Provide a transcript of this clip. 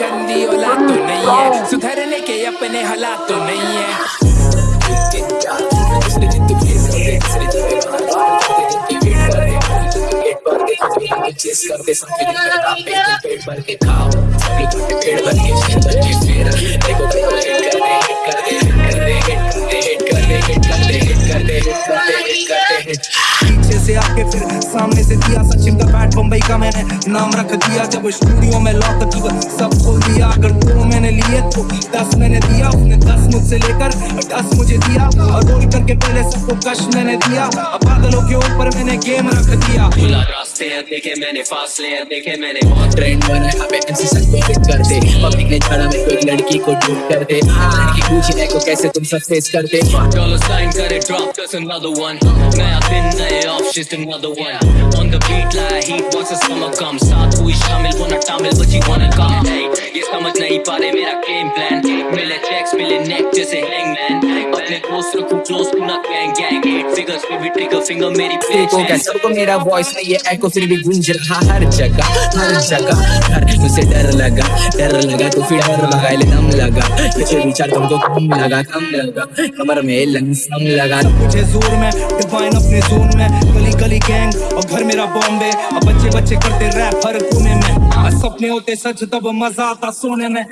गंदी औलाद तो नहीं है। सुधरने के अपने हालात तो नहीं है। आके फिर सामने से दिया सचिन का बैट बम्बई का मैंने नाम रख दिया जब स्टूडियो में लॉक किया सब खोल दिया अगर दो मैंने लिए तो दस मैंने दिया उसने दस मुझसे लेकर दस मुझे दिया और रोल करके पहले सबको कश मैंने दिया बादलों के ऊपर मैंने गेम रख दिया खुला रास्ते हैं देखे मैंने फासले हैं देखे मैंने बहुत ट्रेंड बना हमें एमसी हिट कर दे पब्लिक ने छाड़ा मेरे को लड़की को डूब कर दे लड़की पूछने को कैसे तुम सब फेस करते Dollar sign करे drop just another one नया दिन off just another one On the beat like heat once the summer comes साथ हुई शामिल वो ना शामिल but you wanna come hey ये समझ नहीं पा रहे मेरा game plan मिले अपने दोस्त close ना gang gang. Eight figures पे भी trigger finger मेरी देखो क्या सबको मेरा वॉइस में ये एको फिर भी गूंज रहा हर जगह हर जगह हर मुझे डर लगा डर लगा तो फिर डर लगा ले दम लगा मुझे विचार तुमको कम लगा कम लगा कमर में लंसम लगा मुझे ज़ोर में डिफाइन अपने जोन में. गली गली गैंग और घर मेरा बॉम्बे अब बच्चे बच्चे करते रैप हर कोने में. सपने होते सच तब मज़ा आता सोने में.